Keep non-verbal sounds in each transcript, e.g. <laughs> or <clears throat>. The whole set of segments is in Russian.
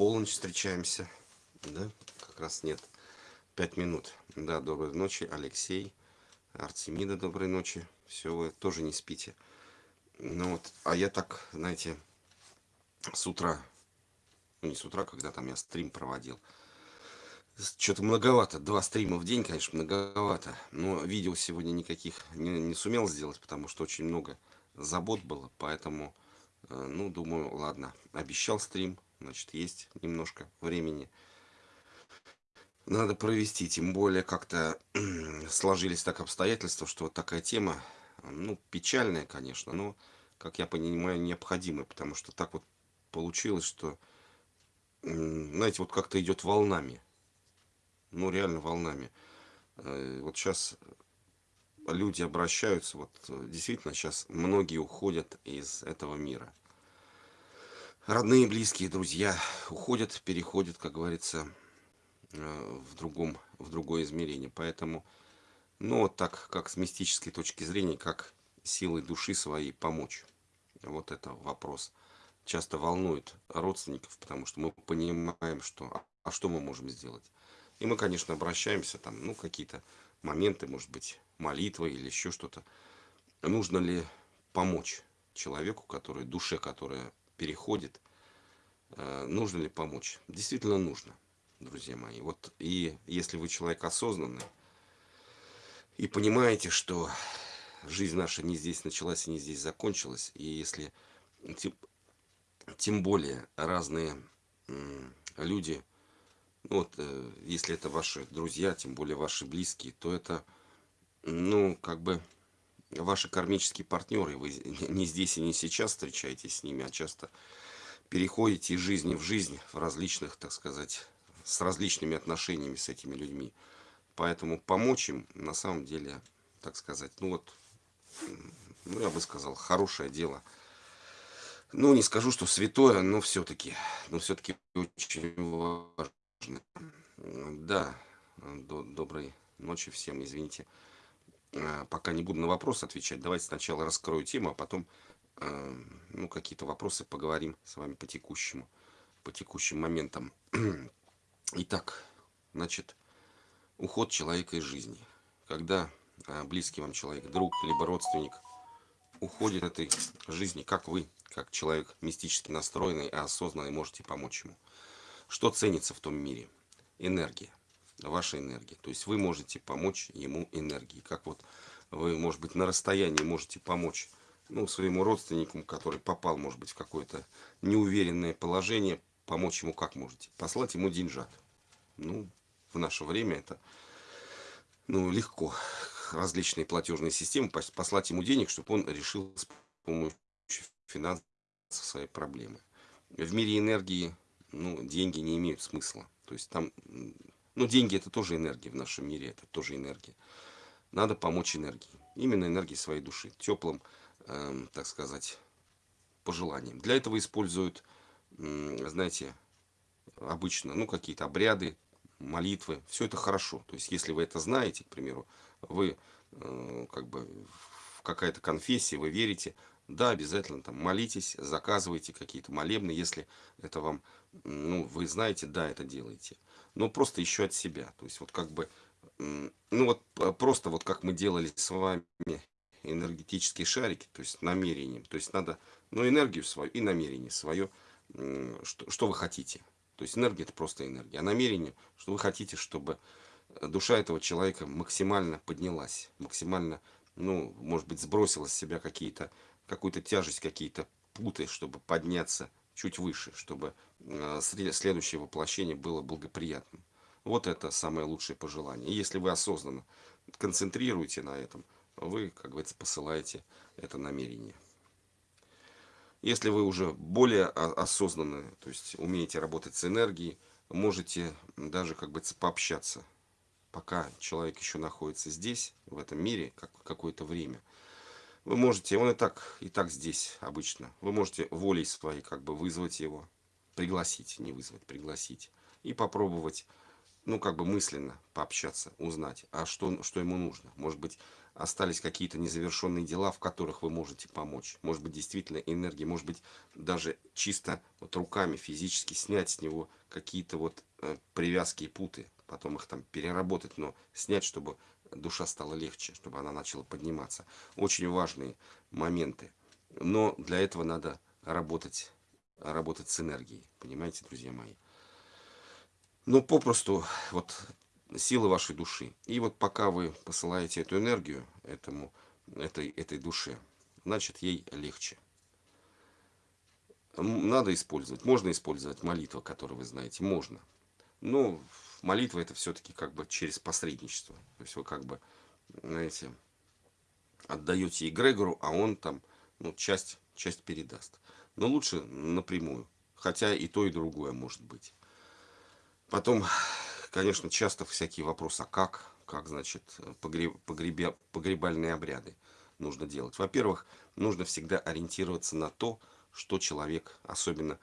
полночь встречаемся. Да, как раз нет. Пять минут. Да, доброй ночи, Алексей. Артемида, доброй ночи. Все, вы тоже не спите. Ну вот, а я так, знаете, с утра, ну не с утра, когда там я стрим проводил, что-то многовато. Два стрима в день, конечно, многовато. Но видео сегодня никаких не, не сумел сделать, потому что очень много забот было. Поэтому, э, ну, думаю, ладно. Обещал стрим, значит, есть немножко времени. Надо провести, тем более как-то <clears throat> сложились так обстоятельства, что вот такая тема, ну, печальная, конечно, но, как я понимаю, необходимая, потому что так вот получилось, что, знаете, вот как-то идет волнами, ну, реально волнами. Э, вот сейчас люди обращаются, вот действительно сейчас многие уходят из этого мира. Родные, близкие, друзья уходят, переходят, как говорится, э, в другом, в другое измерение. Поэтому, ну, так, как с мистической точки зрения, как силой души своей помочь. Вот это вопрос. Часто волнует родственников, потому что мы понимаем, что, а что мы можем сделать. И мы, конечно, обращаемся, там, ну, какие-то моменты, может быть, молитва или еще что-то. Нужно ли помочь человеку, который, душе, которая переходит, э, нужно ли помочь? Действительно нужно, друзья мои. Вот и если вы человек осознанный и понимаете, что жизнь наша не здесь началась и не здесь закончилась, и если тем, тем более разные люди ну вот, э, если это ваши друзья, тем более ваши близкие, то это, ну, как бы, ваши кармические партнеры. Вы не здесь и не сейчас встречаетесь с ними, а часто переходите из жизни в жизнь в различных, так сказать, с различными отношениями с этими людьми. Поэтому помочь им, на самом деле, так сказать, ну вот, ну, я бы сказал, хорошее дело. Ну, не скажу, что святое, но все-таки, но все-таки очень важно. Да, доброй ночи всем, извините. А, пока не буду на вопрос отвечать, давайте сначала раскрою тему, а потом а, ну, какие-то вопросы поговорим с вами по текущему, по текущим моментам. <clears throat> Итак, значит, уход человека из жизни. Когда а, близкий вам человек, друг, либо родственник уходит этой жизни, как вы, как человек мистически настроенный и осознанный, можете помочь ему. Что ценится в том мире? Энергия. Ваша энергия. То есть вы можете помочь ему энергией. Как вот вы, может быть, на расстоянии можете помочь ну, своему родственнику, который попал, может быть, в какое-то неуверенное положение, помочь ему как можете? Послать ему деньжат. Ну, в наше время это ну, легко. Различные платежные системы, послать ему денег, чтобы он решил с помощью финансов свои проблемы. В мире энергии ну, деньги не имеют смысла. То есть там, ну, деньги это тоже энергия в нашем мире, это тоже энергия. Надо помочь энергии. Именно энергии своей души, теплым, э, так сказать, пожеланием. Для этого используют, э, знаете, обычно, ну, какие-то обряды, молитвы. Все это хорошо. То есть, если вы это знаете, к примеру, вы э, как бы в какая-то конфессия, вы верите, да, обязательно там молитесь, заказывайте какие-то молебны, если это вам, ну, вы знаете, да, это делаете. Но просто еще от себя. То есть вот как бы, ну вот просто вот как мы делали с вами энергетические шарики, то есть намерением. То есть надо, ну, энергию свою и намерение свое, что, что вы хотите. То есть энергия это просто энергия. А намерение, что вы хотите, чтобы душа этого человека максимально поднялась, максимально, ну, может быть, сбросила с себя какие-то какую-то тяжесть, какие-то путы, чтобы подняться чуть выше, чтобы э, следующее воплощение было благоприятным. Вот это самое лучшее пожелание. И если вы осознанно концентрируете на этом, вы, как говорится, посылаете это намерение. Если вы уже более осознанно, то есть умеете работать с энергией, можете даже, как бы, пообщаться, пока человек еще находится здесь, в этом мире, как какое-то время – вы можете, он и так, и так здесь обычно. Вы можете волей своей как бы вызвать его, пригласить, не вызвать, пригласить. И попробовать, ну как бы мысленно пообщаться, узнать, а что, что ему нужно. Может быть, остались какие-то незавершенные дела, в которых вы можете помочь. Может быть, действительно энергия, может быть, даже чисто вот руками физически снять с него какие-то вот э, привязки и путы, потом их там переработать, но снять, чтобы душа стала легче, чтобы она начала подниматься. Очень важные моменты. Но для этого надо работать, работать с энергией. Понимаете, друзья мои? Ну, попросту, вот силы вашей души. И вот пока вы посылаете эту энергию этому, этой, этой душе, значит, ей легче. Надо использовать. Можно использовать молитву, которую вы знаете. Можно. Но молитва это все-таки как бы через посредничество. То есть вы как бы, знаете, отдаете эгрегору, а он там ну, часть, часть передаст. Но лучше напрямую. Хотя и то, и другое может быть. Потом конечно, часто всякие вопросы, а как, как значит, погреб, погребя, погребальные обряды нужно делать. Во-первых, нужно всегда ориентироваться на то, что человек, особенно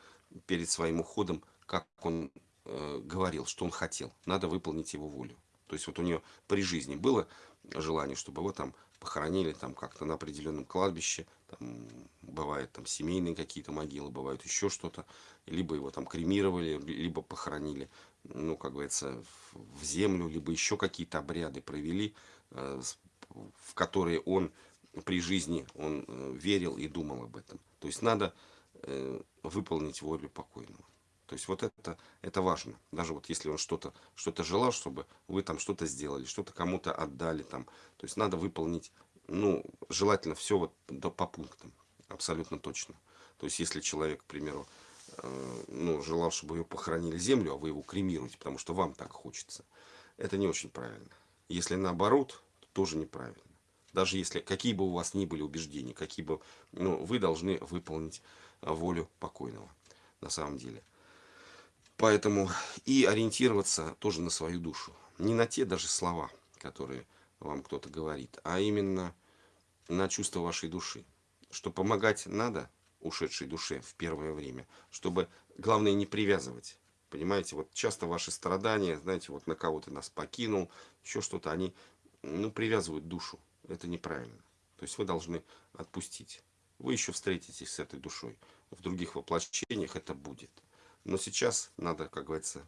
перед своим уходом, как он э, говорил, что он хотел. Надо выполнить его волю. То есть вот у нее при жизни было желание, чтобы его там похоронили там как-то на определенном кладбище, там бывают там семейные какие-то могилы, бывают еще что-то, либо его там кремировали, либо похоронили ну, как говорится, в землю, либо еще какие-то обряды провели, э, в которые он при жизни он э, верил и думал об этом. То есть надо выполнить волю покойного. То есть вот это, это важно. Даже вот если он что-то что, -то, желал, чтобы вы там что-то сделали, что-то кому-то отдали там. То есть надо выполнить, ну, желательно все вот по пунктам. Абсолютно точно. То есть если человек, к примеру, Э, ну, желал, чтобы ее похоронили землю, а вы его кремируете, потому что вам так хочется. Это не очень правильно. Если наоборот, то тоже неправильно. Даже если, какие бы у вас ни были убеждения, какие бы, ну, вы должны выполнить волю покойного, на самом деле. Поэтому и ориентироваться тоже на свою душу. Не на те даже слова, которые вам кто-то говорит, а именно на чувство вашей души. Что помогать надо, ушедшей душе в первое время, чтобы, главное, не привязывать. Понимаете, вот часто ваши страдания, знаете, вот на кого-то нас покинул, еще что-то, они, ну, привязывают душу. Это неправильно. То есть вы должны отпустить. Вы еще встретитесь с этой душой. В других воплощениях это будет. Но сейчас надо, как говорится,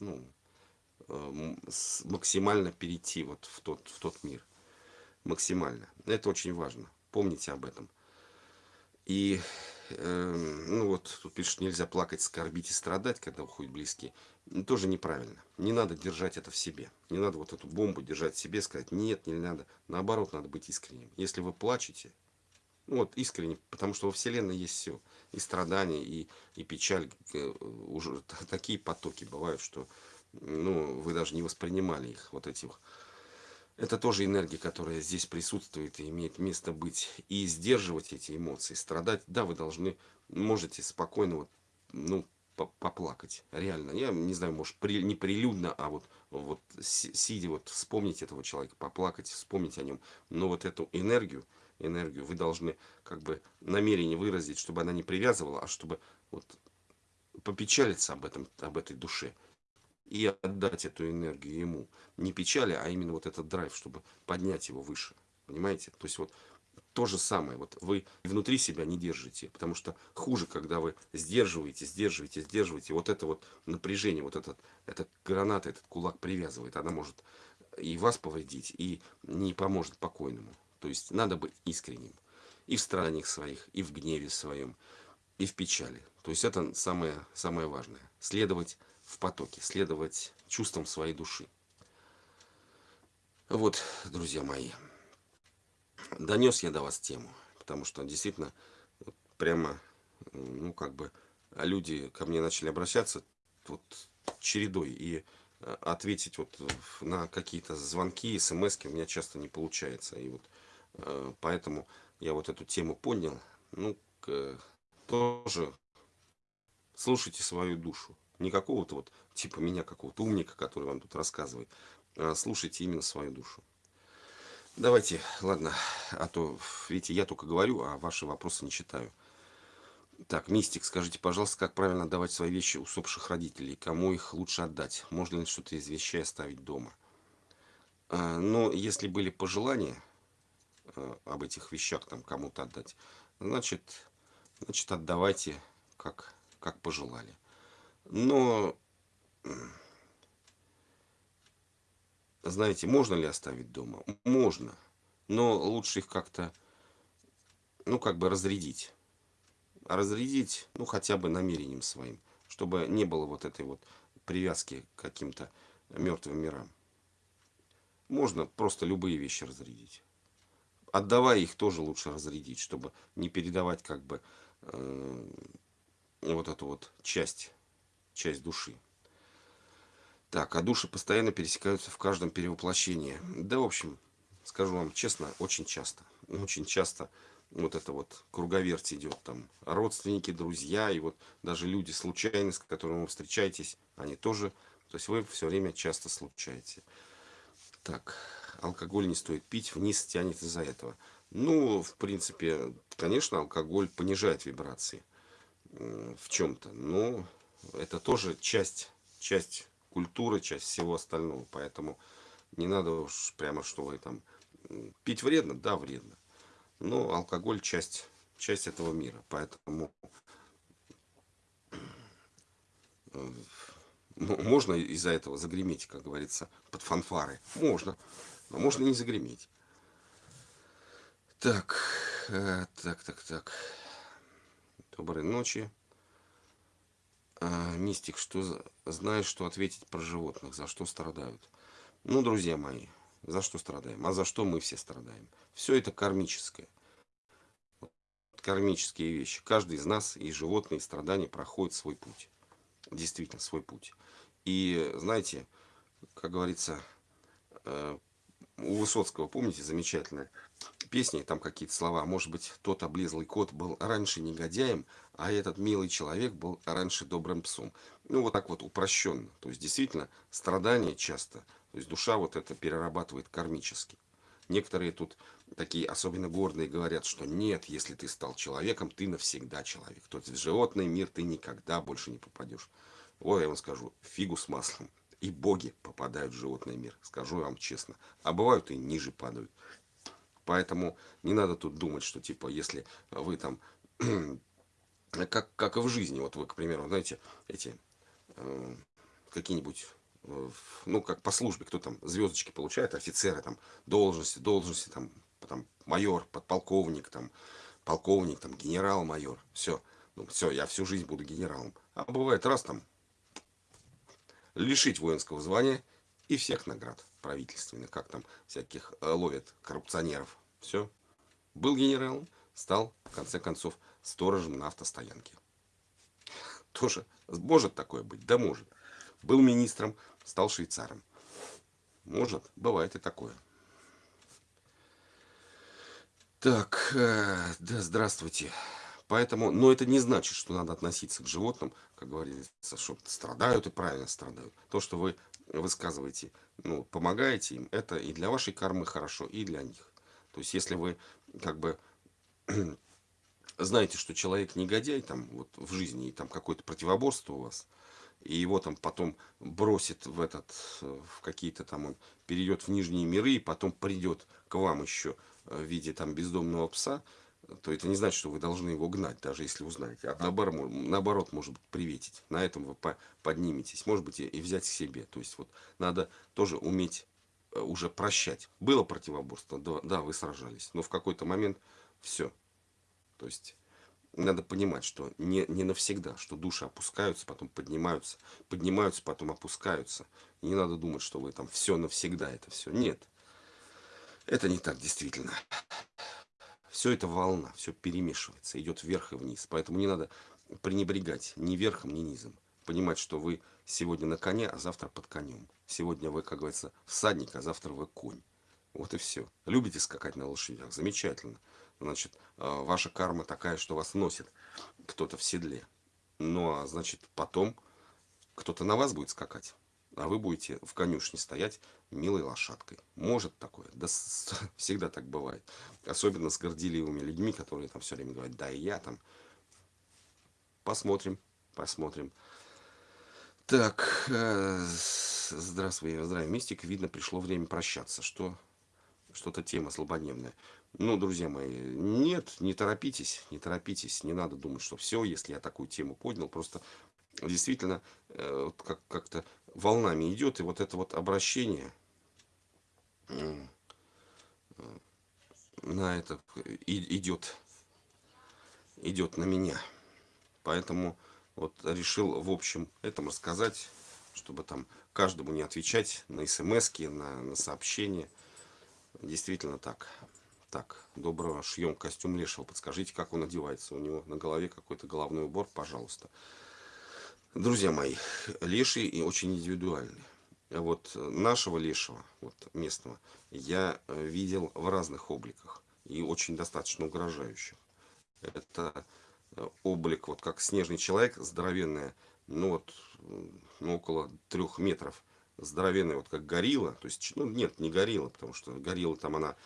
ну, э, максимально перейти вот в тот, в тот мир. Максимально. Это очень важно. Помните об этом. И, э, ну вот, тут пишет, нельзя плакать, скорбить и страдать, когда уходят близкие. Ну, тоже неправильно. Не надо держать это в себе. Не надо вот эту бомбу держать в себе, сказать, нет, не надо. Наоборот, надо быть искренним. Если вы плачете, ну вот искренне, потому что во Вселенной есть все. И страдания, и, и печаль. Э, уже такие потоки бывают, что ну, вы даже не воспринимали их, вот этих это тоже энергия, которая здесь присутствует и имеет место быть. И сдерживать эти эмоции, страдать, да, вы должны, можете спокойно, вот, ну, поплакать, реально. Я не знаю, может, при, не прилюдно, а вот, вот сидя, вот вспомнить этого человека, поплакать, вспомнить о нем. Но вот эту энергию, энергию вы должны как бы намерение выразить, чтобы она не привязывала, а чтобы вот попечалиться об этом, об этой душе и отдать эту энергию ему. Не печали, а именно вот этот драйв, чтобы поднять его выше. Понимаете? То есть вот то же самое. Вот вы внутри себя не держите, потому что хуже, когда вы сдерживаете, сдерживаете, сдерживаете. Вот это вот напряжение, вот этот, этот граната, этот кулак привязывает. Она может и вас повредить, и не поможет покойному. То есть надо быть искренним. И в страданиях своих, и в гневе своем, и в печали. То есть это самое, самое важное. Следовать в потоке, следовать чувствам своей души. Вот, друзья мои, донес я до вас тему, потому что действительно прямо, ну как бы, люди ко мне начали обращаться вот чередой, и э, ответить вот на какие-то звонки, смс у меня часто не получается, и вот поэтому я вот эту тему понял, ну, тоже слушайте свою душу, не какого-то вот, типа меня, какого-то умника, который вам тут рассказывает. А слушайте именно свою душу. Давайте, ладно, а то, видите, я только говорю, а ваши вопросы не читаю. Так, Мистик, скажите, пожалуйста, как правильно отдавать свои вещи усопших родителей? Кому их лучше отдать? Можно ли что-то из вещей оставить дома? А, но если были пожелания, э, об этих вещах там кому-то отдать, значит, значит отдавайте, как, как пожелали. Но, знаете, можно ли оставить дома? Можно. Но лучше их как-то, ну, как бы разрядить. Разрядить, ну, хотя бы намерением своим. Чтобы не было вот этой вот привязки к каким-то мертвым мирам. Можно просто любые вещи разрядить. Отдавая их тоже лучше разрядить, чтобы не передавать как бы э, вот эту вот часть, часть души. Так, а души постоянно пересекаются в каждом перевоплощении. Да, в общем, скажу вам честно, очень часто. Очень часто вот это вот круговерть идет. Там родственники, друзья, и вот даже люди случайно, с которыми вы встречаетесь, они тоже, то есть вы все время часто случаете. Так, алкоголь не стоит пить, вниз тянет из-за этого. Ну, в принципе, конечно, алкоголь понижает вибрации в чем-то, но это тоже часть, часть культуры, часть всего остального. Поэтому не надо уж прямо, что вы там... Пить вредно? Да, вредно. Но алкоголь часть, часть этого мира. Поэтому можно из-за этого загреметь, как говорится, под фанфары. Можно. Но можно не загреметь. Так, э, так, так, так. Доброй ночи. А, мистик, что знаешь, что ответить про животных, за что страдают? Ну, друзья мои, за что страдаем? А за что мы все страдаем? Все это кармическое. Кармические вещи. Каждый из нас и животные, и страдания проходит свой путь. Действительно, свой путь. И знаете, как говорится, э, у Высоцкого, помните, замечательная песня, там какие-то слова. Может быть, тот облезлый кот был раньше негодяем, а этот милый человек был раньше добрым псом. Ну, вот так вот упрощенно. То есть, действительно, страдания часто, то есть душа вот это перерабатывает кармически. Некоторые тут такие особенно гордые говорят, что нет, если ты стал человеком, ты навсегда человек. То есть в животный мир ты никогда больше не попадешь. Ой, я вам скажу, фигу с маслом. И боги попадают в животный мир, скажу вам честно. А бывают и ниже падают. Поэтому не надо тут думать, что типа, если вы там, <clears throat> как, как и в жизни, вот вы, к примеру, знаете, эти э, какие-нибудь, э, ну, как по службе, кто там звездочки получает, офицеры, там, должности, должности, там, там майор, подполковник, там, полковник, там, генерал-майор, все. Ну, все, я всю жизнь буду генералом. А бывает раз там лишить воинского звания и всех наград правительственных, как там всяких э, ловят коррупционеров. Все. Был генералом, стал, в конце концов, сторожем на автостоянке. Тоже может такое быть? Да может. Был министром, стал швейцаром. Может, бывает и такое. Так, э, да, здравствуйте. Поэтому, но это не значит, что надо относиться к животным, как говорится, что страдают и правильно страдают. То, что вы высказываете, ну, помогаете им, это и для вашей кармы хорошо, и для них. То есть, если вы как бы <clears throat> знаете, что человек негодяй там вот в жизни, и там какое-то противоборство у вас, и его там потом бросит в этот, в какие-то там, он перейдет в нижние миры, и потом придет к вам еще в виде там бездомного пса, то это не значит, что вы должны его гнать, даже если узнаете. А наоборот, наоборот может быть, приветить. На этом вы подниметесь. Может быть, и взять к себе. То есть, вот надо тоже уметь э, уже прощать. Было противоборство, да, да вы сражались. Но в какой-то момент все. То есть, надо понимать, что не, не навсегда, что души опускаются, потом поднимаются, поднимаются, потом опускаются. И не надо думать, что вы там все навсегда, это все. Нет. Это не так действительно все это волна, все перемешивается, идет вверх и вниз. Поэтому не надо пренебрегать ни верхом, ни низом. Понимать, что вы сегодня на коне, а завтра под конем. Сегодня вы, как говорится, всадник, а завтра вы конь. Вот и все. Любите скакать на лошадях? Замечательно. Значит, а, ваша карма такая, что вас носит кто-то в седле. Ну, а значит, потом кто-то на вас будет скакать а вы будете в конюшне стоять милой лошадкой. Может такое, да <laughs> всегда так бывает. Особенно с горделивыми людьми, которые там все время говорят, да и я там. Посмотрим, посмотрим. Так, э, здравствуй, здравия, мистик. Видно, пришло время прощаться. Что, что-то тема злободневная. Ну, друзья мои, нет, не торопитесь, не торопитесь, не надо думать, что все, если я такую тему поднял, просто действительно э, как-то волнами идет, и вот это вот обращение на это идет, идет на меня. Поэтому вот решил в общем этом рассказать, чтобы там каждому не отвечать на смс на, на сообщения. Действительно так. Так, доброго шьем костюм лешего. Подскажите, как он одевается. У него на голове какой-то головной убор, пожалуйста. Друзья мои, леший и очень индивидуальный. Вот нашего лешего, вот местного, я э, видел в разных обликах. И очень достаточно угрожающих. Это э, облик, вот как снежный человек, здоровенная, ну вот, ну, около трех метров здоровенная, вот как горилла, то есть, ну, нет, не горилла, потому что горилла там она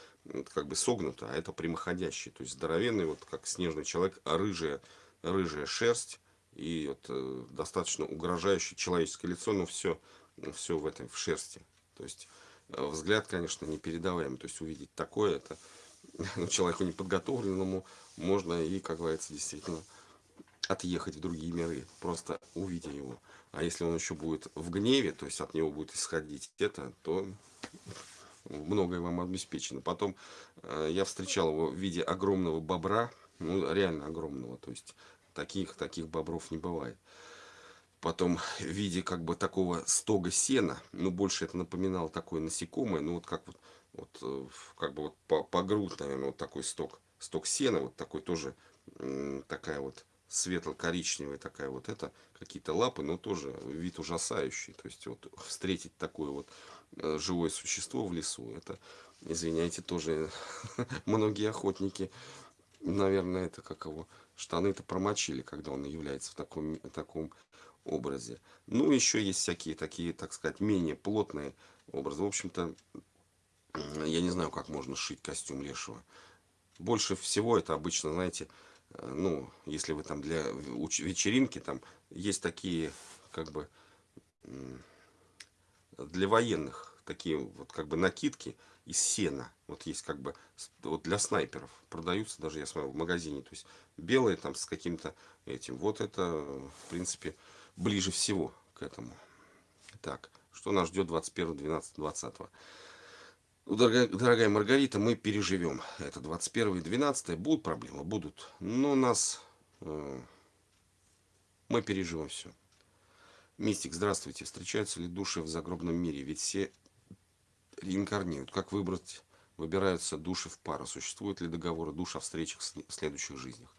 как бы согнута, а это прямоходящий, то есть здоровенный, вот как снежный человек, рыжая, рыжая шерсть и вот достаточно угрожающее человеческое лицо, но все, все в этой, в шерсти, то есть э, взгляд, конечно, непередаваемый, то есть увидеть такое, это <laughs> ну, человеку неподготовленному можно и, как говорится, действительно отъехать в другие миры, просто увидя его. А если он еще будет в гневе, то есть от него будет исходить это, то многое вам обеспечено. Потом э, я встречал его в виде огромного бобра, ну реально огромного, то есть таких, таких бобров не бывает. Потом в виде как бы такого стога сена, ну больше это напоминало такое насекомое, ну вот как вот, вот э, как бы вот по, по грудь, наверное, вот такой сток, сток сена, вот такой тоже, такая вот светло-коричневая такая вот это, какие-то лапы, но тоже вид ужасающий. То есть вот встретить такое вот э, живое существо в лесу, это, извиняйте, тоже <laughs> многие охотники, наверное, это как его, штаны-то промочили, когда он является в таком, в таком образе. Ну, еще есть всякие такие, так сказать, менее плотные образы. В общем-то, я не знаю, как можно сшить костюм лешего. Больше всего это обычно, знаете, Э, ну, если вы там для вечеринки, там есть такие, как бы, для военных, такие вот как бы накидки из сена. Вот есть как бы, вот для снайперов продаются, даже я смотрел в магазине, то есть белые там с каким-то этим. Вот это, в принципе, ближе всего к этому. Так, что нас ждет 21, 12, 20. Ну, дорогая, дорогая Маргарита, мы переживем. Это 21 и 12 будут проблемы, будут. Но нас... Э, мы переживем все. Мистик, здравствуйте. Встречаются ли души в загробном мире? Ведь все реинкарнируют. Как выбрать, выбираются души в пару? Существуют ли договоры душ о встречах в следующих жизнях?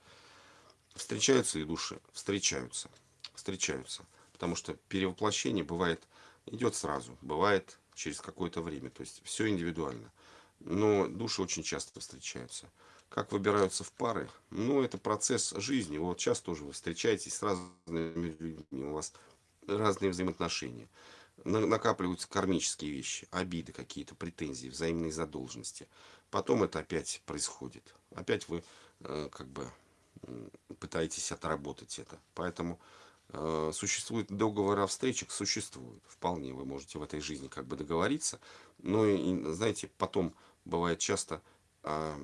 Встречаются ли души? Встречаются. Встречаются. Потому что перевоплощение бывает, идет сразу. Бывает через какое-то время. То есть все индивидуально. Но души очень часто встречаются. Как выбираются в пары? Ну, это процесс жизни. Вот сейчас тоже вы встречаетесь с разными людьми, у вас разные взаимоотношения. Накапливаются кармические вещи, обиды какие-то, претензии, взаимные задолженности. Потом это опять происходит. Опять вы э, как бы пытаетесь отработать это. Поэтому Э, существует договор о встречах, существует. Вполне вы можете в этой жизни как бы договориться. Но, и, знаете, потом бывает часто, а,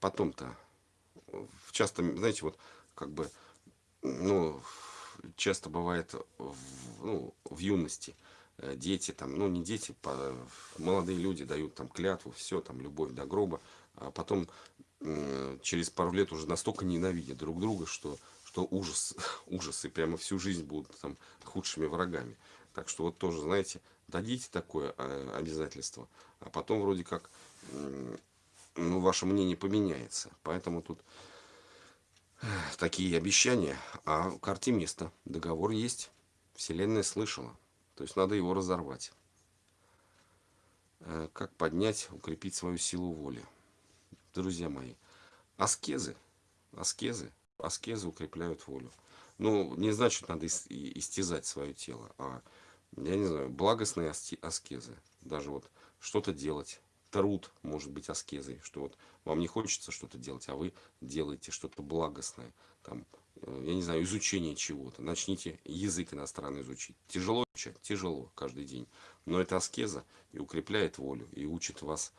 потом-то, часто, знаете, вот как бы, ну, часто бывает в, ну, в юности э, дети, там, ну, не дети, молодые люди дают там клятву, все, там, любовь до гроба, а потом через пару лет уже настолько ненавидят друг друга, что что ужас, <laughs> ужасы прямо всю жизнь будут там худшими врагами. Так что вот тоже, знаете, дадите такое а, обязательство, а потом вроде как ну, ваше мнение поменяется. Поэтому тут такие обещания, а в карте место, договор есть, Вселенная слышала. То есть надо его разорвать. Э, как поднять, укрепить свою силу воли. Друзья мои, аскезы, аскезы аскезы укрепляют волю. Ну, не значит, надо истязать свое тело, а, я не знаю, благостные аскезы. Даже вот что-то делать. Труд может быть аскезой, что вот вам не хочется что-то делать, а вы делаете что-то благостное. Там, я не знаю, изучение чего-то. Начните язык иностранный изучить. Тяжело? Тяжело каждый день. Но это аскеза и укрепляет волю, и учит вас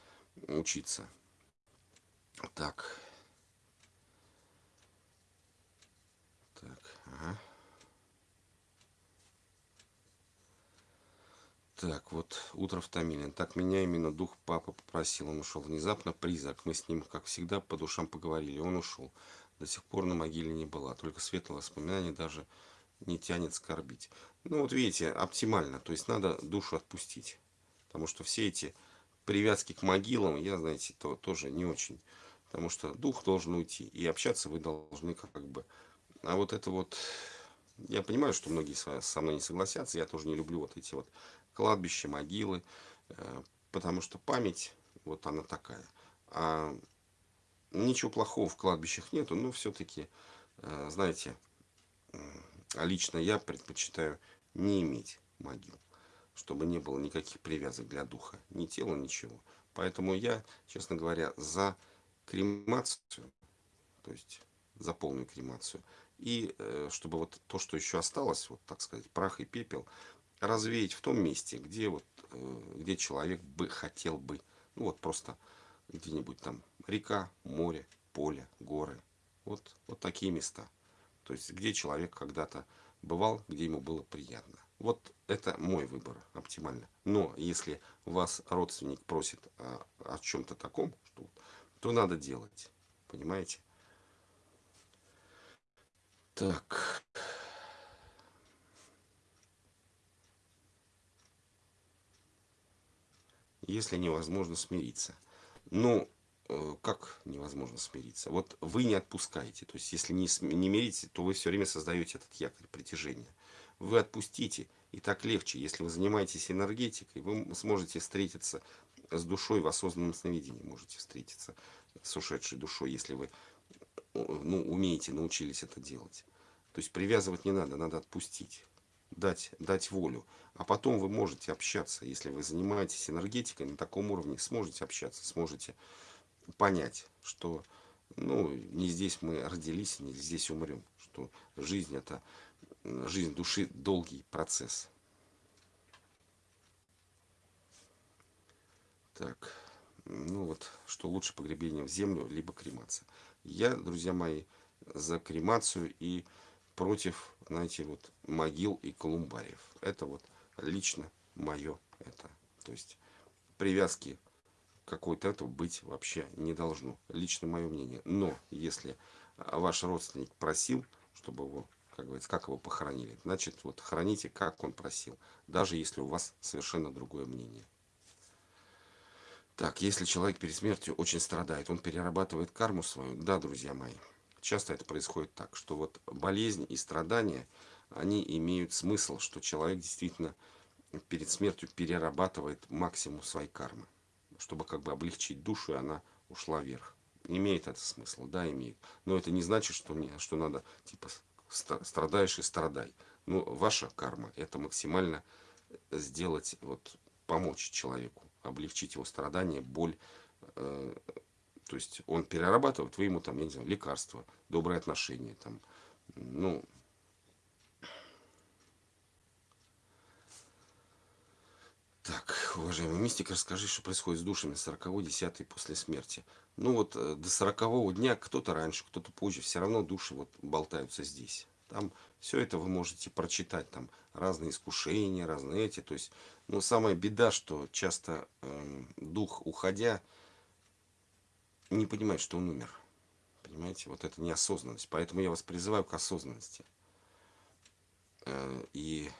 учиться. Так. Так, ага. Так, вот утро в Томилин. Так меня именно дух папа попросил. Он ушел внезапно, призрак. Мы с ним, как всегда, по душам поговорили. Он ушел. До сих пор на могиле не была. Только светлое воспоминание даже не тянет скорбить. Ну вот видите, оптимально. То есть надо душу отпустить. Потому что все эти привязки к могилам, я, знаете, то тоже не очень. Потому что дух должен уйти. И общаться вы должны как бы... А вот это вот... Я понимаю, что многие со мной не согласятся. Я тоже не люблю вот эти вот кладбища, могилы. Э, потому что память, вот она такая. А ничего плохого в кладбищах нету. Но все-таки, э, знаете, лично я предпочитаю не иметь могил чтобы не было никаких привязок для духа, ни тела, ничего. Поэтому я, честно говоря, за кремацию, то есть за полную кремацию. И э, чтобы вот то, что еще осталось, вот так сказать, прах и пепел, развеять в том месте, где вот, э, где человек бы хотел бы, ну вот просто где-нибудь там река, море, поле, горы. Вот, вот такие места. То есть, где человек когда-то бывал, где ему было приятно. Вот это мой выбор оптимально. Но если вас родственник просит о, о чем-то таком, что, то надо делать. Понимаете? Так. Если невозможно смириться. Ну, как невозможно смириться? Вот вы не отпускаете. То есть, если не, не мирите, то вы все время создаете этот якорь притяжения вы отпустите. И так легче. Если вы занимаетесь энергетикой, вы сможете встретиться с душой в осознанном сновидении. Можете встретиться с ушедшей душой, если вы ну, умеете, научились это делать. То есть привязывать не надо, надо отпустить. Дать, дать волю. А потом вы можете общаться. Если вы занимаетесь энергетикой на таком уровне, сможете общаться, сможете понять, что ну, не здесь мы родились, не здесь умрем. Что жизнь это жизнь души долгий процесс. Так, ну вот, что лучше погребение в землю, либо кремация. Я, друзья мои, за кремацию и против, знаете, вот могил и колумбариев. Это вот лично мое это. То есть привязки какой-то этого быть вообще не должно. Лично мое мнение. Но если ваш родственник просил, чтобы его как говорится, как его похоронили. Значит, вот храните, как он просил, даже если у вас совершенно другое мнение. Так, если человек перед смертью очень страдает, он перерабатывает карму свою. Да, друзья мои, часто это происходит так, что вот болезнь и страдания, они имеют смысл, что человек действительно перед смертью перерабатывает максимум своей кармы, чтобы как бы облегчить душу, и она ушла вверх. Имеет это смысл, да, имеет. Но это не значит, что, мне, что надо типа страдаешь и страдай. Ну, ваша карма это максимально сделать, вот, помочь человеку, облегчить его страдания, боль. Э, то есть он перерабатывает, вы ему там, я не знаю, лекарства, добрые отношения, там, ну, Так, уважаемый мистик, расскажи, что происходит с душами 40 10 после смерти. Ну вот э, до 40 дня, кто-то раньше, кто-то позже, все равно души вот болтаются здесь. Там все это вы можете прочитать, там разные искушения, разные эти. То есть, ну самая беда, что часто э, дух, уходя, не понимает, что он умер. Понимаете, вот это неосознанность. Поэтому я вас призываю к осознанности. Э, и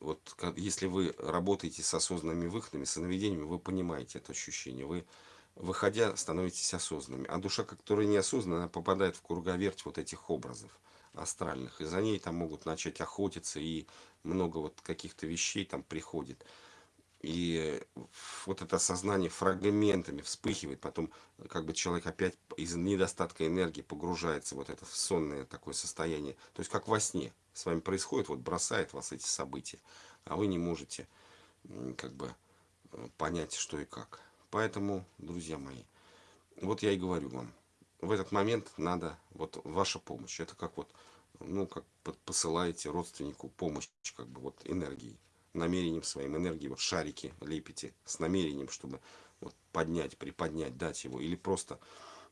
вот если вы работаете с осознанными выходами, с сновидениями, вы понимаете это ощущение. Вы, выходя, становитесь осознанными. А душа, которая неосознанная, попадает в круговерть вот этих образов астральных. И за ней там могут начать охотиться, и много вот каких-то вещей там приходит. И вот это сознание фрагментами вспыхивает, потом как бы человек опять из недостатка энергии погружается вот это в сонное такое состояние. То есть как во сне с вами происходит, вот бросает вас эти события, а вы не можете как бы э, понять, что и как. Поэтому, друзья мои, вот я и говорю вам, в этот момент надо, вот ваша помощь, это как вот, ну, как посылаете родственнику помощь, как бы вот энергией намерением своим энергией, вот шарики лепите с намерением, чтобы вот поднять, приподнять, дать его, или просто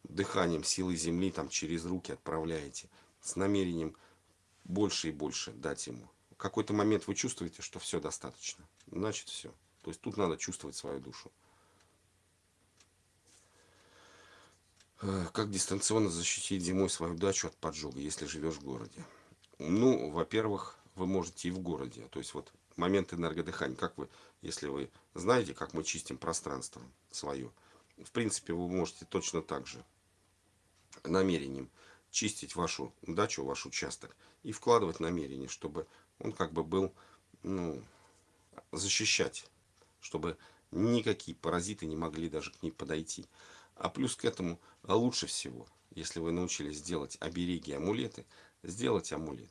дыханием силы земли там через руки отправляете, с намерением больше и больше дать ему. В какой-то момент вы чувствуете, что все достаточно. Значит, все. То есть тут надо чувствовать свою душу. Э, как дистанционно защитить зимой свою дачу от поджога, если живешь в городе? Ну, во-первых, вы можете и в городе. То есть вот момент энергодыхания. Как вы, если вы знаете, как мы чистим пространство свое, в принципе, вы можете точно так же намерением чистить вашу дачу, ваш участок и вкладывать намерение, чтобы он как бы был, ну, защищать, чтобы никакие паразиты не могли даже к ней подойти. А плюс к этому, а лучше всего, если вы научились делать обереги, амулеты, сделать амулет.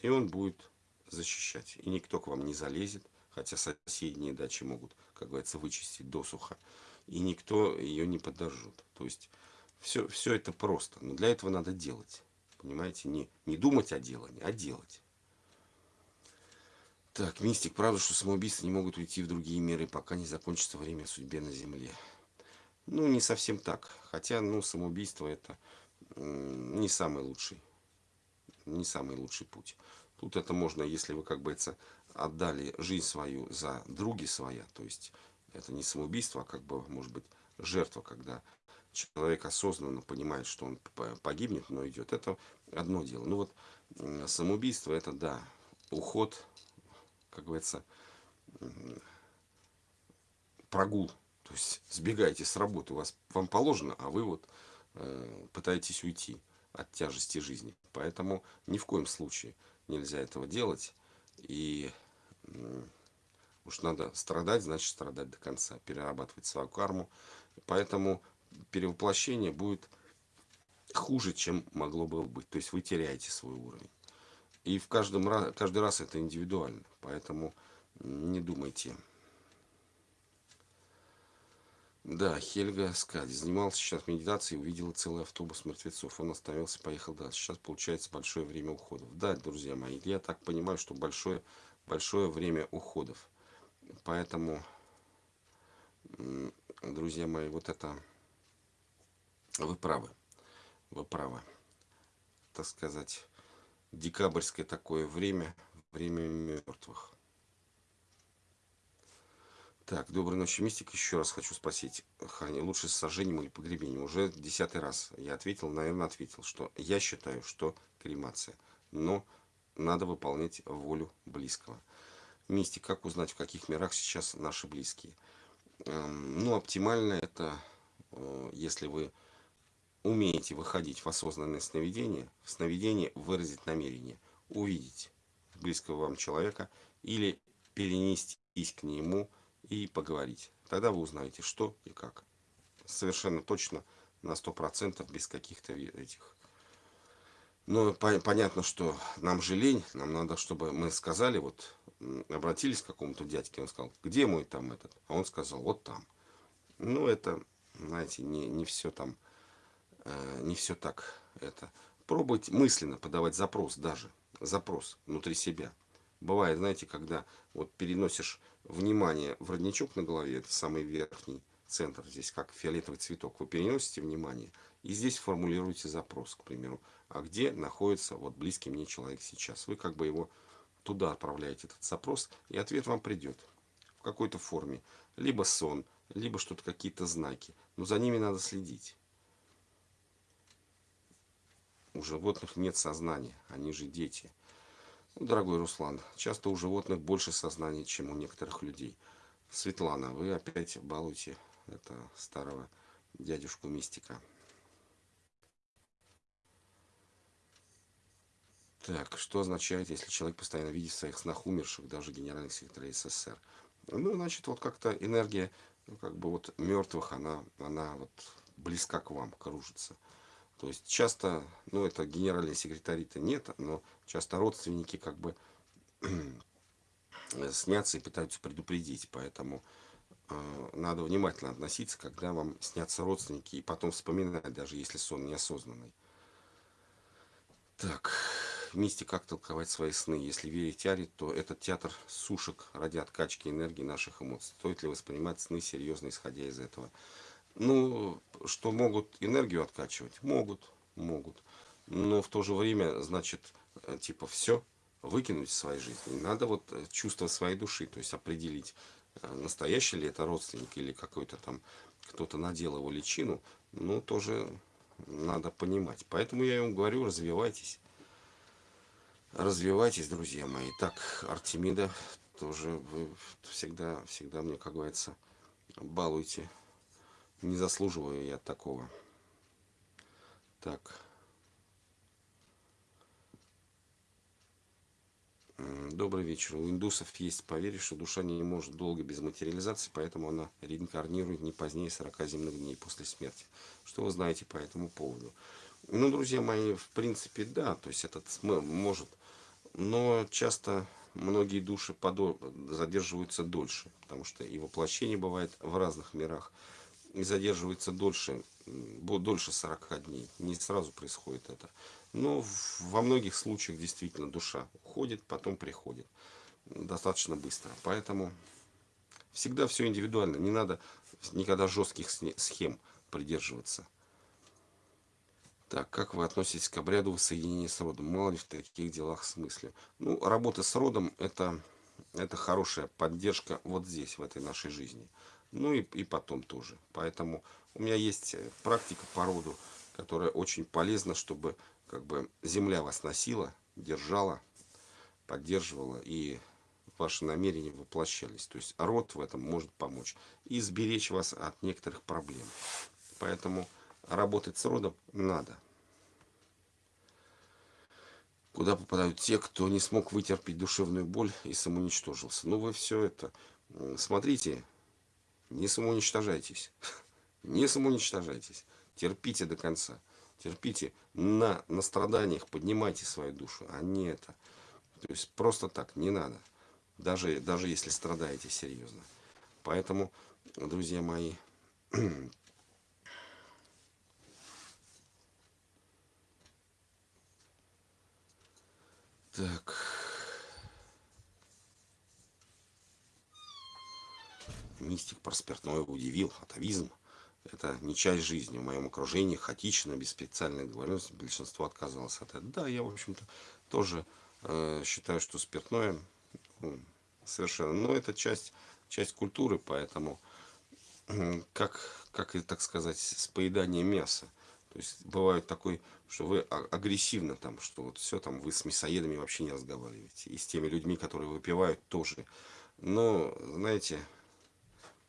И он будет защищать. И никто к вам не залезет, хотя соседние дачи могут, как говорится, вычистить досуха. И никто ее не подожжет. То есть все, все это просто. Но для этого надо делать. Понимаете? Не, не думать о делании, а делать. Так, мистик, правда, что самоубийцы не могут уйти в другие миры, пока не закончится время судьбе на Земле. Ну, не совсем так. Хотя, ну, самоубийство это не самый лучший, не самый лучший путь. Тут это можно, если вы, как бы, это отдали жизнь свою за други своя, то есть это не самоубийство, а как бы, может быть, жертва, когда человек осознанно понимает, что он погибнет, но идет. Это одно дело. Ну вот самоубийство это да, уход, как говорится, прогул. То есть сбегаете с работы, у вас вам положено, а вы вот э, пытаетесь уйти от тяжести жизни. Поэтому ни в коем случае нельзя этого делать. И э, уж надо страдать, значит страдать до конца, перерабатывать свою карму. Поэтому перевоплощение будет хуже, чем могло бы быть. То есть вы теряете свой уровень. И в каждом раз, каждый раз это индивидуально. Поэтому не думайте. Да, Хельга Скади занимался сейчас медитацией, увидела целый автобус мертвецов. Он остановился, поехал дальше. Сейчас получается большое время уходов. Да, друзья мои, я так понимаю, что большое, большое время уходов. Поэтому, друзья мои, вот это вы правы. Вы правы. Так сказать, декабрьское такое время, время мертвых. Так, доброй ночи, Мистик. Еще раз хочу спросить, Ханя, лучше с сожжением или погребением? Уже десятый раз я ответил, наверное, ответил, что я считаю, что кремация. Но надо выполнять волю близкого. Мистик, как узнать, в каких мирах сейчас наши близкие? Эм, ну, оптимально это, э, если вы умеете выходить в осознанное сновидение, в сновидении выразить намерение, увидеть близкого вам человека или перенестись к нему и поговорить. Тогда вы узнаете, что и как. Совершенно точно, на сто процентов без каких-то этих. Но по понятно, что нам же лень, нам надо, чтобы мы сказали, вот, обратились к какому-то дядьке, он сказал, где мой там этот? А он сказал, вот там. Ну, это, знаете, не, не все там не все так это. Пробуйте мысленно подавать запрос даже. Запрос внутри себя. Бывает, знаете, когда вот переносишь внимание в родничок на голове, это самый верхний центр, здесь как фиолетовый цветок, вы переносите внимание и здесь формулируете запрос, к примеру, а где находится вот близкий мне человек сейчас. Вы как бы его туда отправляете, этот запрос, и ответ вам придет в какой-то форме. Либо сон, либо что-то, какие-то знаки. Но за ними надо следить. У животных нет сознания, они же дети. Ну, дорогой Руслан, часто у животных больше сознания, чем у некоторых людей. Светлана, вы опять балуете это старого дядюшку мистика. Так, что означает, если человек постоянно видит своих снах умерших, даже генеральных секретарей СССР? Ну, значит, вот как-то энергия, ну, как бы вот мертвых, она, она вот близка к вам, кружится. То есть часто, ну это генеральные секретари-то нет, но часто родственники как бы <clears throat> снятся и пытаются предупредить. Поэтому э, надо внимательно относиться, когда вам снятся родственники, и потом вспоминать, даже если сон неосознанный. Так, мистик, как толковать свои сны? Если верить Тиаре, то этот театр сушек ради откачки энергии наших эмоций. Стоит ли воспринимать сны серьезно, исходя из этого? Ну, что могут энергию откачивать? Могут, могут. Но в то же время, значит, э, типа, все, выкинуть из своей жизни. надо вот э, чувство своей души, то есть определить, э, настоящий ли это родственник или какой-то там кто-то надел его личину, ну, тоже надо понимать. Поэтому я ему говорю, развивайтесь. Развивайтесь, друзья мои. Так, Артемида, тоже вы всегда, всегда мне, как говорится, балуйте. Не заслуживаю я такого. Так. Добрый вечер. У индусов есть поверье, что душа не может долго без материализации, поэтому она реинкарнирует не позднее 40 земных дней после смерти. Что вы знаете по этому поводу? Ну, друзья мои, в принципе, да, то есть этот может, но часто многие души задерживаются дольше, потому что и воплощение бывает в разных мирах, и задерживается дольше, дольше 40 дней, не сразу происходит это. Но во многих случаях действительно душа уходит, потом приходит. Достаточно быстро. Поэтому всегда все индивидуально. Не надо никогда жестких схем придерживаться. Так, как вы относитесь к обряду воссоединения с родом? Мало ли в таких делах смысле? Ну, работа с родом это, это хорошая поддержка вот здесь, в этой нашей жизни. Ну и, и потом тоже. Поэтому у меня есть практика по роду, которая очень полезна, чтобы как бы земля вас носила, держала, поддерживала, и ваши намерения воплощались. То есть род в этом может помочь и сберечь вас от некоторых проблем. Поэтому работать с родом надо. Куда попадают те, кто не смог вытерпеть душевную боль и самоуничтожился. Ну вы все это, смотрите, не самоуничтожайтесь. <laughs> Не самоуничтожайтесь. Терпите до конца. Терпите на, на страданиях, поднимайте свою душу, а не это. То есть просто так, не надо. Даже, даже если страдаете серьезно. Поэтому, друзья мои, <clears throat> так... Мистик про спиртное удивил, атовизм. Это не часть жизни. В моем окружении хаотично, без специальной договоренности, большинство отказалось от этого. Да, я, в общем-то, тоже э, считаю, что спиртное ну, совершенно... Но это часть, часть культуры, поэтому как, как и, так сказать, с поеданием мяса. То есть бывает такой, что вы агрессивно там, что вот все там, вы с мясоедами вообще не разговариваете. И с теми людьми, которые выпивают, тоже. Но, знаете,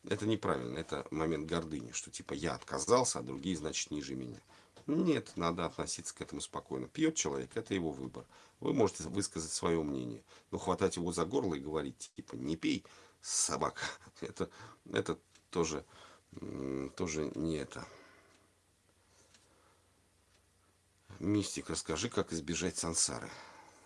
это неправильно, это момент гордыни, что типа я отказался, а другие, значит, ниже меня. Нет, надо относиться к этому спокойно. Пьет человек, это его выбор. Вы можете высказать свое мнение, но хватать его за горло и говорить, типа, не пей, собака. <laughs> Это, это тоже, тоже не это. Мистик, расскажи, как избежать сансары.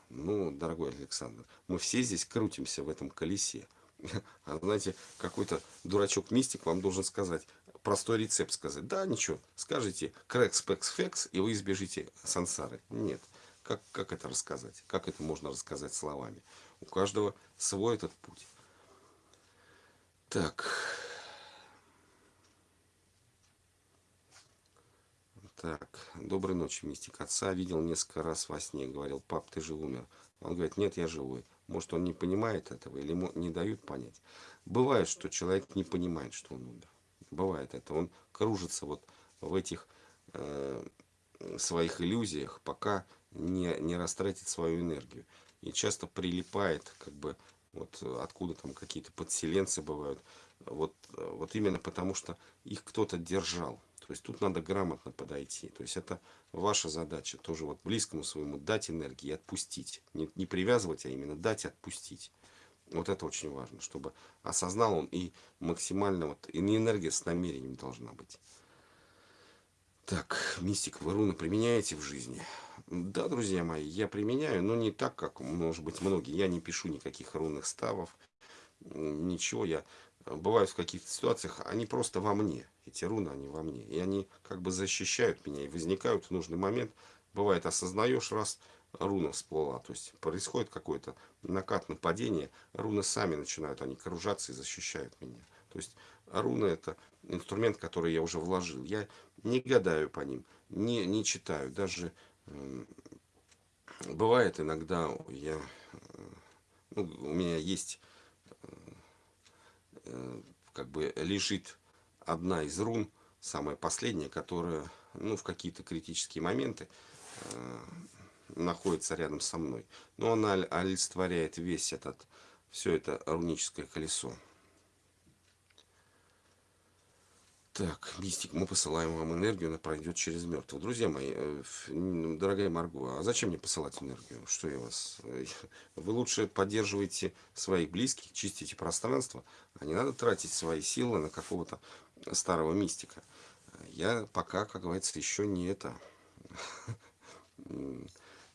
Ну, дорогой Александр, мы все здесь крутимся в этом колесе. <laughs> А знаете, какой-то дурачок-мистик вам должен сказать, простой рецепт сказать. Да, ничего, скажите крэкс, пэкс, фекс, и вы избежите сансары. Нет. Как, как это рассказать? Как это можно рассказать словами? У каждого свой этот путь. Так. Так, доброй ночи, мистик. Отца видел несколько раз во сне. Говорил, пап, ты же умер. Он говорит, нет, я живой. Может, он не понимает этого или не дают понять. Бывает, что человек не понимает, что он умер. Бывает это. Он кружится вот в этих э, своих иллюзиях, пока не, не растратит свою энергию. И часто прилипает, как бы, вот откуда там какие-то подселенцы бывают. Вот, вот именно потому, что их кто-то держал. То есть тут надо грамотно подойти. То есть это ваша задача тоже вот близкому своему дать энергии и отпустить. Не, не привязывать, а именно дать и отпустить. Вот это очень важно, чтобы осознал он и максимально вот, и не энергия с намерением должна быть. Так, мистик, вы руны применяете в жизни? Да, друзья мои, я применяю, но не так, как, может быть, многие. Я не пишу никаких рунных ставов, ничего. Я бывают в каких-то ситуациях, они просто во мне. Эти руны, они во мне. И они как бы защищают меня и возникают в нужный момент. Бывает, осознаешь раз, руна всплыла. То есть происходит какое-то накат нападение, руны сами начинают, они кружаться и защищают меня. То есть руны это инструмент, который я уже вложил. Я не гадаю по ним, не, не читаю. Даже э, бывает иногда я, ну, у меня есть, э, как бы лежит одна из рун, самая последняя, которая, ну, в какие-то критические моменты э, находится рядом со мной. Но она олицетворяет весь этот, все это руническое колесо. Так, мистик, мы посылаем вам энергию, она пройдет через мертвых. Друзья мои, э, дорогая Марго, а зачем мне посылать энергию? Что я вас... Э, <laughs> вы лучше поддерживаете своих близких, чистите пространство, а не надо тратить свои силы на какого-то старого мистика. Я пока, как говорится, еще не это... <laughs>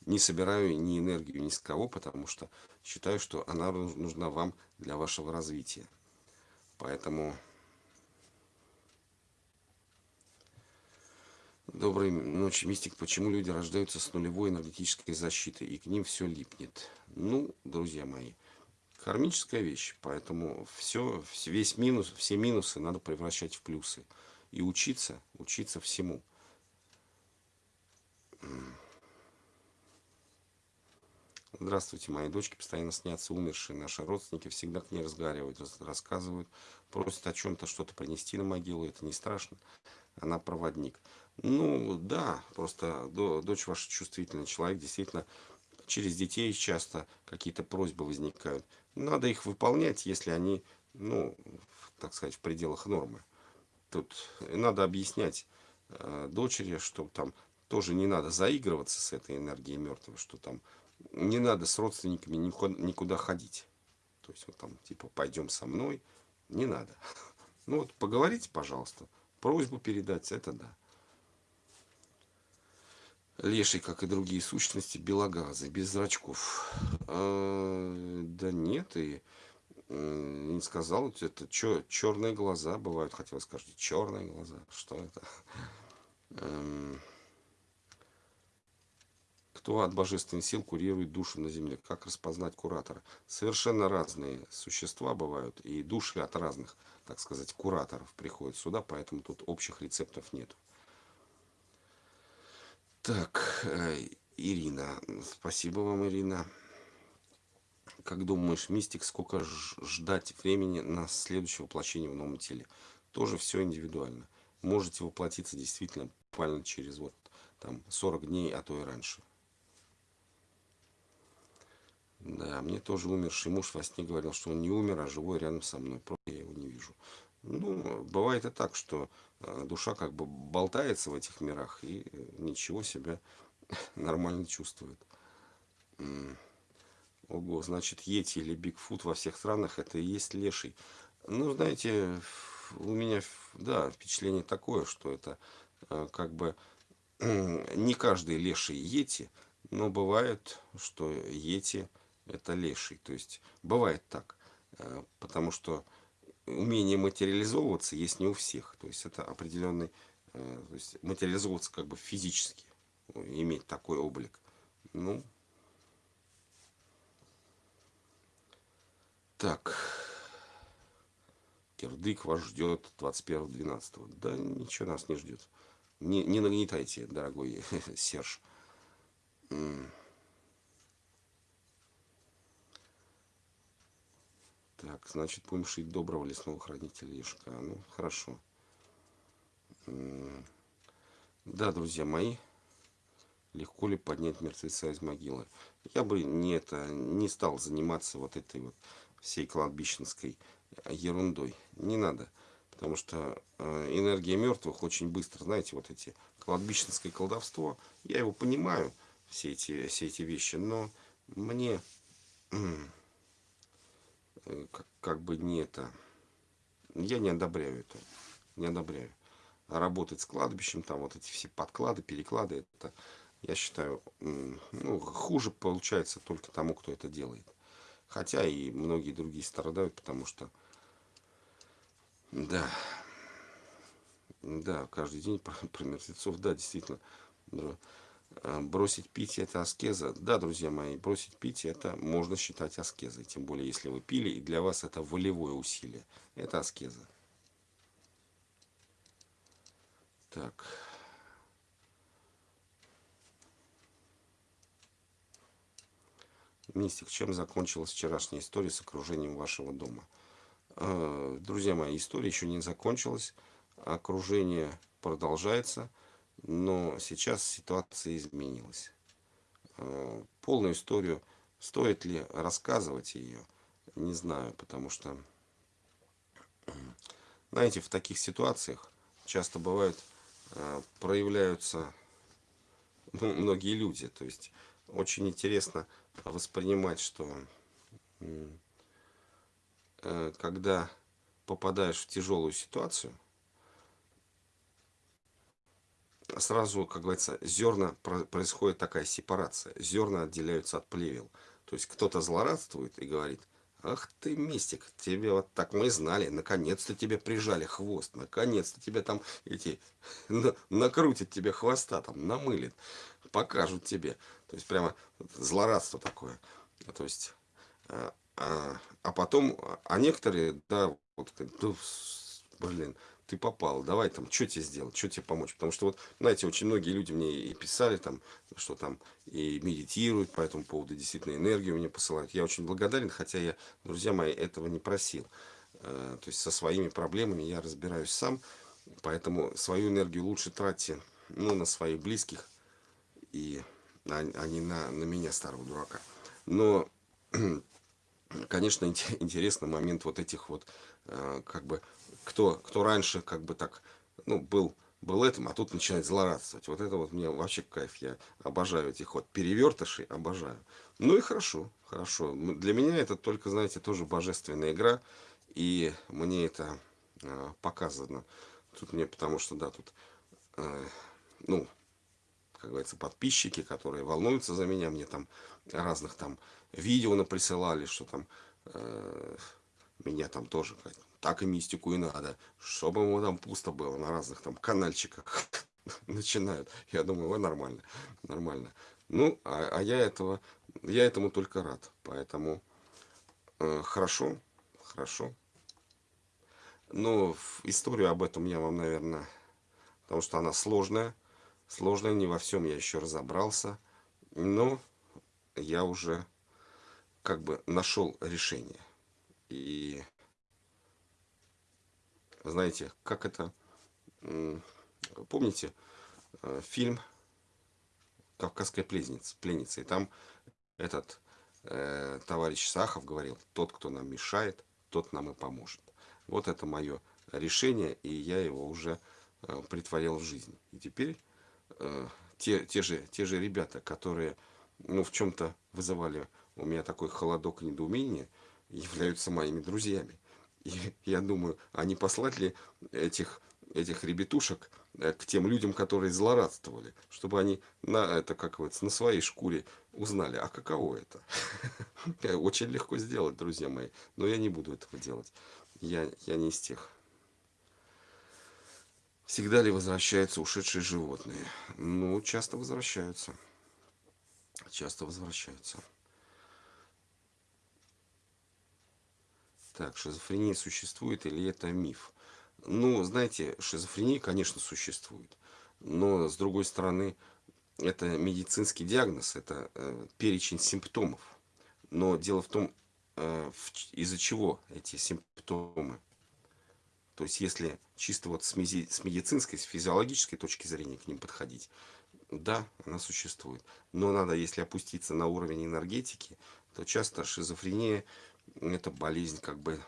Не собираю ни энергию ни с кого, потому что считаю, что она нужна вам для вашего развития. Поэтому... Доброй ночи, мистик. Почему люди рождаются с нулевой энергетической защитой и к ним все липнет? Ну, друзья мои, кармическая вещь, поэтому все, весь минус, все минусы надо превращать в плюсы. И учиться, учиться всему. Здравствуйте, мои дочки постоянно снятся умершие. Наши родственники всегда к ней разговаривают, рассказывают, просят о чем-то, что-то принести на могилу. Это не страшно. Она проводник. Ну, да, просто дочь ваша чувствительный человек, действительно, через детей часто какие-то просьбы возникают. Надо их выполнять, если они, ну, так сказать, в пределах нормы. Тут надо объяснять э, дочери, что там тоже не надо заигрываться с этой энергией мертвой, что там не надо с родственниками никуда, никуда ходить. То есть вот там, типа, пойдем со мной, не надо. <laughs> Ну вот, поговорите, пожалуйста, просьбу передать, это да. Леший, как и другие сущности, белогазы, без зрачков. А, да нет, и не сказал, это чё, черные глаза бывают, хотел сказать, черные глаза, что это? Эм, кто от божественных сил курирует душу на земле? Как распознать куратора? Совершенно разные существа бывают, и души от разных, так сказать, кураторов приходят сюда, поэтому тут общих рецептов нет. Так, э, Ирина. Спасибо вам, Ирина. Как думаешь, мистик, сколько ждать времени на следующее воплощение в новом теле? Тоже все индивидуально. Можете воплотиться действительно буквально через вот там 40 дней, а то и раньше. Да, мне тоже умерший муж во сне говорил, что он не умер, а живой рядом со мной. Просто я его не вижу. Ну, бывает и так, что душа как бы болтается в этих мирах и э, ничего себя <laughs> нормально чувствует. Ого, значит, Йети или Бигфут во всех странах это и есть леший. Ну, знаете, у меня, да, впечатление такое, что это э, как бы <clears throat> не каждый леший Йети, но бывает, что Йети это леший. То есть, бывает так, потому что умение материализовываться есть не у всех. То есть это определенный, э, то есть материализовываться как бы физически, иметь такой облик. Ну, так, кирдык вас ждет 21.12. Да ничего нас не ждет. Не, не нагнетайте, дорогой <laughs> Серж. Так, значит, будем шить доброго лесного хранителя Ешка. Ну, хорошо. Да, друзья мои, легко ли поднять мертвеца из могилы? Я бы не, это, не стал заниматься вот этой вот всей кладбищенской ерундой. Не надо. Потому что э, энергия мертвых очень быстро, знаете, вот эти кладбищенское колдовство, я его понимаю, все эти, все эти вещи, но мне как, как бы не это, я не одобряю это, не одобряю. А работать с кладбищем, там вот эти все подклады, переклады, это, я считаю, ну, хуже получается только тому, кто это делает. Хотя и многие другие страдают, потому что, да, да, каждый день про, про мертвецов, да, действительно, Э, бросить пить это аскеза. Да, друзья мои, бросить пить это можно считать аскезой. Тем более, если вы пили, и для вас это волевое усилие. Это аскеза. Так. Мистик, чем закончилась вчерашняя история с окружением вашего дома? Э, друзья мои, история еще не закончилась. Окружение продолжается. Но сейчас ситуация изменилась. Э, полную историю, стоит ли рассказывать ее, не знаю, потому что, знаете, в таких ситуациях часто бывают, э, проявляются ну, многие люди. То есть очень интересно воспринимать, что э, когда попадаешь в тяжелую ситуацию, сразу, как говорится, зерна происходит такая сепарация. Зерна отделяются от плевел. То есть кто-то злорадствует и говорит, ах ты мистик, тебе вот так мы знали, наконец-то тебе прижали хвост, наконец-то тебе там эти, накрутят тебе хвоста, там намылит, покажут тебе. То есть прямо злорадство такое. То есть, а, а, а потом, а некоторые, да, вот, блин, ты попал, давай там, что тебе сделать, что тебе помочь. Потому что вот, знаете, очень многие люди мне и писали там, что там и медитируют по этому поводу, действительно энергию мне посылают. Я очень благодарен, хотя я, друзья мои, этого не просил. Э, то есть со своими проблемами я разбираюсь сам, поэтому свою энергию лучше тратьте ну, на своих близких, и, а, а не на, на меня, старого дурака. Но, <clears throat> конечно, <laughs> интересный момент вот этих вот, э, как бы, кто, кто раньше как бы так, ну, был, был этим, а тут начинает злорадствовать. Вот это вот мне вообще кайф. Я обожаю этих вот перевертышей, обожаю. Ну и хорошо, хорошо. Для меня это только, знаете, тоже божественная игра. И мне это э, показано. Тут мне, потому что, да, тут, э, ну, как говорится, подписчики, которые волнуются за меня, мне там разных там видео наприсылали, что там э, меня там тоже так и мистику и надо, чтобы ему там пусто было на разных там канальчиках <laughs> начинают. Я думаю, вы нормально, нормально. Ну, а, а я этого, я этому только рад. Поэтому э, хорошо, хорошо. Но историю об этом я вам, наверное, потому что она сложная. Сложная, не во всем я еще разобрался. Но я уже как бы нашел решение. И знаете, как это, помните э, фильм «Кавказская пленница», пленница и там этот э, товарищ Сахов говорил, тот, кто нам мешает, тот нам и поможет. Вот это мое решение, и я его уже э, притворил в жизнь. И теперь э, те, те, же, те же ребята, которые ну, в чем-то вызывали у меня такой холодок недоумения, являются моими друзьями. И я думаю, а не послать ли этих, этих ребятушек э, к тем людям, которые злорадствовали, чтобы они на, это, как на своей шкуре узнали, а каково это. <laughs> Очень легко сделать, друзья мои, но я не буду этого делать. Я, я не из тех. Всегда ли возвращаются ушедшие животные? Ну, часто возвращаются. Часто возвращаются. Так, шизофрения существует или это миф? Ну, знаете, шизофрения, конечно, существует. Но, с другой стороны, это медицинский диагноз, это э, перечень симптомов. Но дело в том, э, из-за чего эти симптомы. То есть, если чисто вот с, меди с медицинской, с физиологической точки зрения к ним подходить, да, она существует. Но надо, если опуститься на уровень энергетики, то часто шизофрения это болезнь, как бы,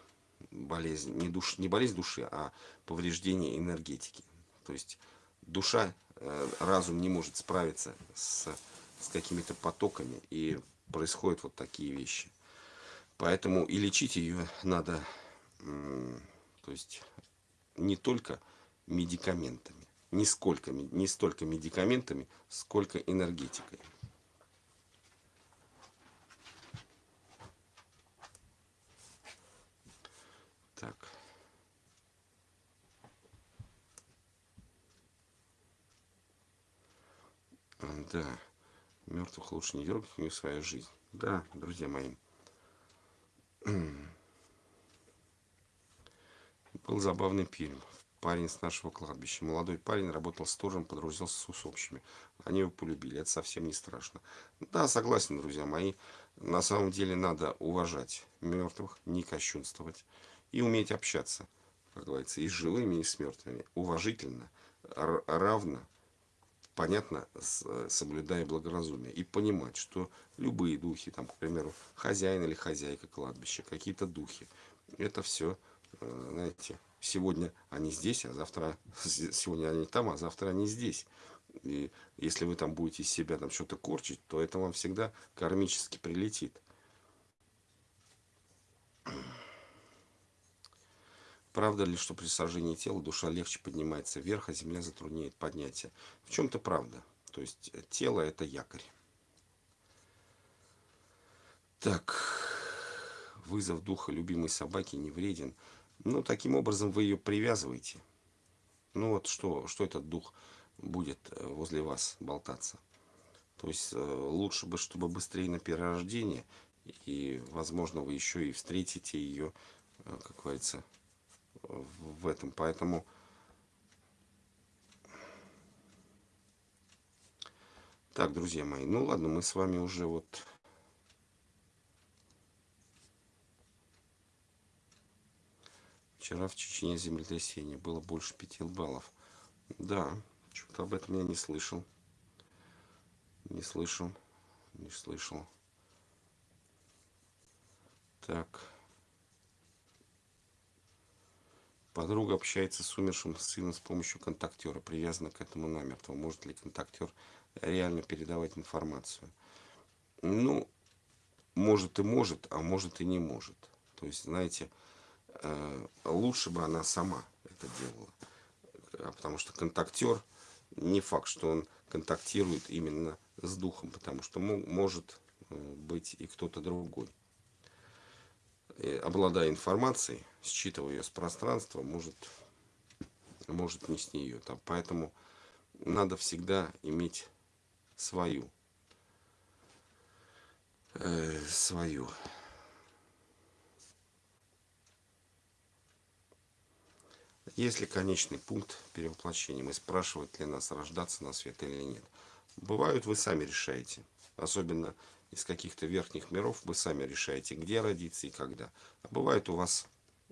болезнь, не, душ, не болезнь души, а повреждение энергетики. То есть душа, э, разум не может справиться с, с какими-то потоками, и происходят вот такие вещи. Поэтому и лечить ее надо, то есть не только медикаментами, не, сколько, не столько медикаментами, сколько энергетикой. Так. Да, мертвых лучше не дергать в свою жизнь. Да, друзья мои. <clears throat> Был забавный фильм. Парень с нашего кладбища. Молодой парень работал сторожем, подружился с усопшими. Они его полюбили. Это совсем не страшно. Да, согласен, друзья мои. На самом деле надо уважать мертвых, не кощунствовать. И уметь общаться, как говорится, и с живыми, и с мертвыми. Уважительно, равно, понятно, соблюдая благоразумие. И понимать, что любые духи, там, к примеру, хозяин или хозяйка кладбища, какие-то духи, это все, э, знаете, сегодня они здесь, а завтра, <laughs> сегодня они там, а завтра они здесь. И если вы там будете из себя там что-то корчить, то это вам всегда кармически прилетит. Правда ли, что при сожжении тела душа легче поднимается вверх, а земля затрудняет поднятие? В чем-то правда. То есть э, тело это якорь. Так, вызов духа любимой собаки не вреден. Ну, таким образом вы ее привязываете. Ну вот что, что этот дух будет э, возле вас болтаться. То есть э, лучше бы, чтобы быстрее на перерождение. И, возможно, вы еще и встретите ее, как говорится, в этом. Поэтому так, друзья мои, ну ладно, мы с вами уже вот Вчера в Чечне землетрясение было больше пяти баллов. Да, что-то об этом я не слышал. Не слышал. Не слышал. Так. Подруга общается с умершим сыном с помощью контактера, привязана к этому намертво. Может ли контактер реально передавать информацию? Ну, может и может, а может и не может. То есть, знаете, э, лучше бы она сама это делала. А потому что контактер, не факт, что он контактирует именно с духом, потому что может э, быть и кто-то другой обладая информацией, считывая ее с пространства, может, может нести ее. Там. Поэтому надо всегда иметь свою. Э, свою. Есть ли конечный пункт перевоплощения? Мы спрашивают ли нас рождаться на свет или нет. Бывают, вы сами решаете. Особенно из каких-то верхних миров, вы сами решаете, где родиться и когда. А бывает у вас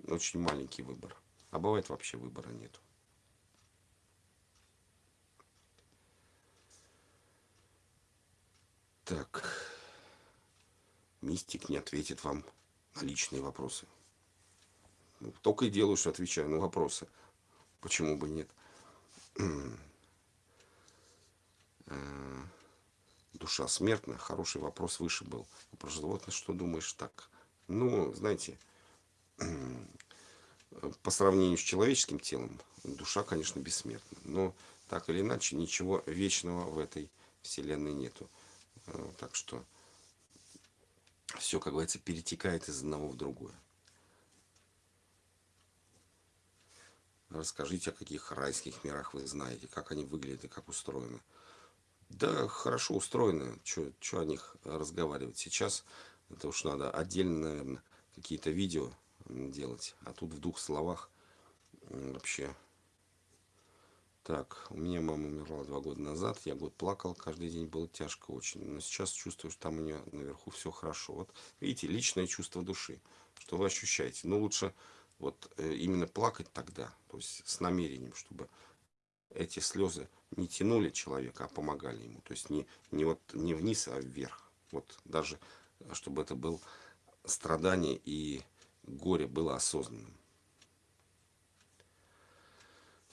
очень маленький выбор. А бывает вообще выбора нет. Так. Мистик не ответит вам на личные вопросы. Ну, только и делаю, что отвечаю на вопросы. Почему бы нет? Э, душа смертная, хороший вопрос выше был. Про животное что думаешь так? Ну, знаете, по сравнению с человеческим телом, душа, конечно, бессмертна. Но так или иначе, ничего вечного в этой вселенной нету. Э, так что все, как говорится, перетекает из одного в другое. Расскажите, о каких райских мирах вы знаете, как они выглядят и как устроены. Да, хорошо устроены. Что о них разговаривать? Сейчас это уж надо отдельно, наверное, какие-то видео делать. А тут в двух словах вообще. Так, у меня мама умерла два года назад. Я год плакал, каждый день было тяжко очень. Но сейчас чувствую, что там у нее наверху все хорошо. Вот видите, личное чувство души, что вы ощущаете. Но лучше вот э, именно плакать тогда, то есть с намерением, чтобы эти слезы не тянули человека, а помогали ему. То есть не, не, вот, не вниз, а вверх. Вот даже, чтобы это был страдание и горе было осознанным.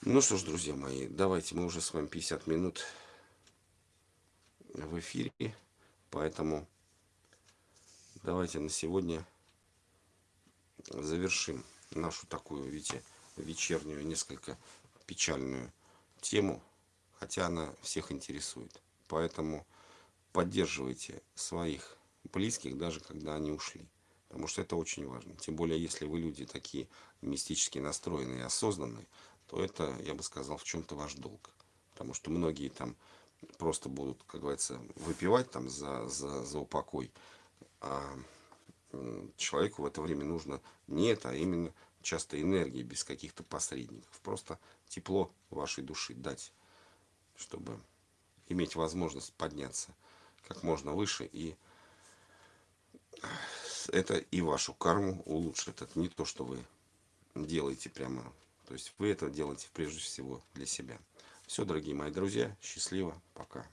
Ну что ж, друзья мои, давайте мы уже с вами 50 минут в эфире, поэтому давайте на сегодня завершим нашу такую, видите, вечернюю, несколько печальную тему, хотя она всех интересует. Поэтому поддерживайте своих близких, даже когда они ушли. Потому что это очень важно. Тем более, если вы люди такие мистически настроенные и осознанные, то это, я бы сказал, в чем-то ваш долг. Потому что многие там просто будут, как говорится, выпивать там за, за, за упокой. А человеку в это время нужно не это, а именно часто энергии, без каких-то посредников. Просто тепло вашей души дать, чтобы иметь возможность подняться как можно выше и это и вашу карму улучшит. Это не то, что вы делаете прямо. То есть вы это делаете прежде всего для себя. Все, дорогие мои друзья, счастливо, пока.